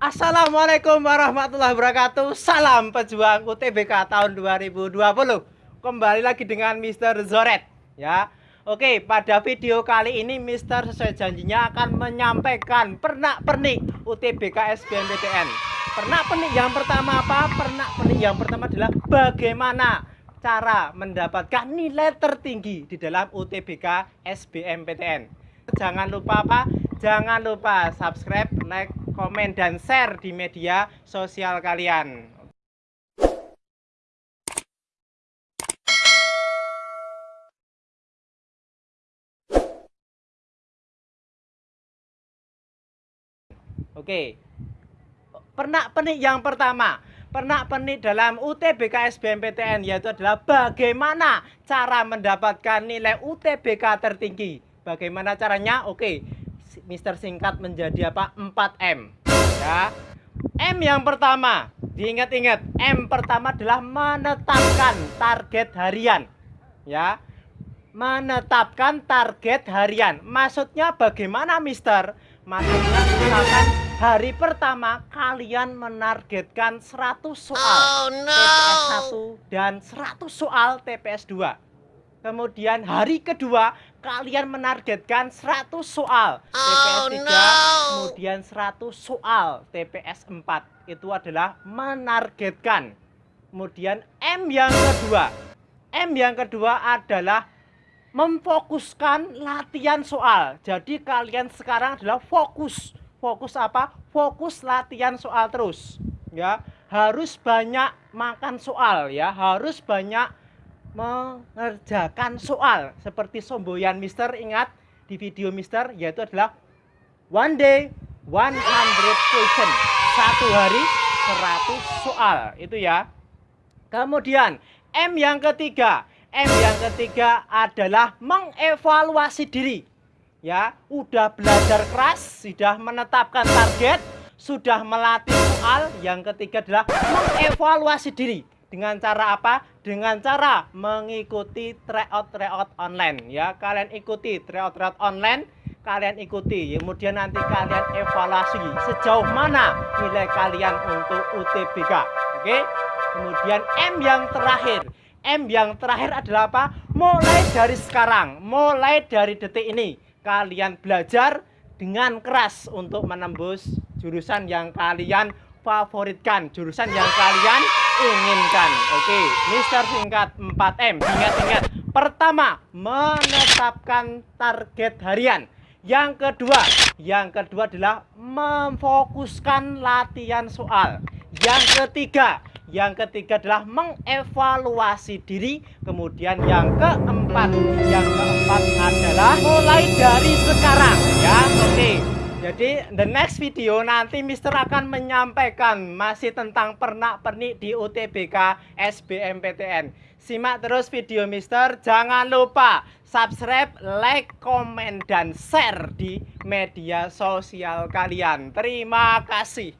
Assalamualaikum warahmatullahi wabarakatuh Salam pejuang UTBK tahun 2020 Kembali lagi dengan Mr. Zoret ya Oke pada video kali ini Mr. sesuai janjinya akan menyampaikan pernak-pernik UTBK SBMPTN Pernak-pernik yang pertama apa? Pernak-pernik yang pertama adalah bagaimana cara mendapatkan nilai tertinggi di dalam UTBK SBMPTN Jangan lupa apa? Jangan lupa subscribe, komen, dan share di media sosial kalian. Oke, pernak-pernik yang pertama pernak-pernik dalam UTBK SBMPTN yaitu adalah bagaimana cara mendapatkan nilai UTBK tertinggi. Bagaimana caranya? Oke, Mister singkat menjadi apa? 4M. Ya. M yang pertama, diingat-ingat, M pertama adalah menetapkan target harian. Ya. Menetapkan target harian. Maksudnya bagaimana, Mister? Maksudnya misalkan hari pertama kalian menargetkan 100 soal oh, no. TPS 1 dan 100 soal TPS 2 Kemudian hari kedua kalian menargetkan 100 soal TPS 3, no. kemudian 100 soal TPS 4. Itu adalah menargetkan. Kemudian M yang kedua. M yang kedua adalah memfokuskan latihan soal. Jadi kalian sekarang adalah fokus. Fokus apa? Fokus latihan soal terus. Ya, harus banyak makan soal ya, harus banyak mengerjakan soal seperti somboyan Mister ingat di video Mister yaitu adalah one day 100 question. Satu hari 100 soal itu ya. Kemudian M yang ketiga. M yang ketiga adalah mengevaluasi diri. Ya udah belajar keras sudah menetapkan target sudah melatih soal. Yang ketiga adalah mengevaluasi diri dengan cara apa? Dengan cara mengikuti tryout-tryout online ya. Kalian ikuti tryout-tryout online, kalian ikuti. Kemudian nanti kalian evaluasi sejauh mana nilai kalian untuk UTBK. Oke? Kemudian M yang terakhir. M yang terakhir adalah apa? Mulai dari sekarang, mulai dari detik ini kalian belajar dengan keras untuk menembus jurusan yang kalian favoritkan, jurusan yang kalian inginkan. Oke, Mister singkat 4M. Ingat-ingat. Pertama, menetapkan target harian. Yang kedua, yang kedua adalah memfokuskan latihan soal. Yang ketiga, yang ketiga adalah mengevaluasi diri. Kemudian yang keempat, yang keempat adalah mulai dari sekarang ya. Oke. Jadi the next video nanti Mister akan menyampaikan masih tentang pernak-pernik di UTBK SBMPTN. Simak terus video Mister. Jangan lupa subscribe, like, komen, dan share di media sosial kalian. Terima kasih.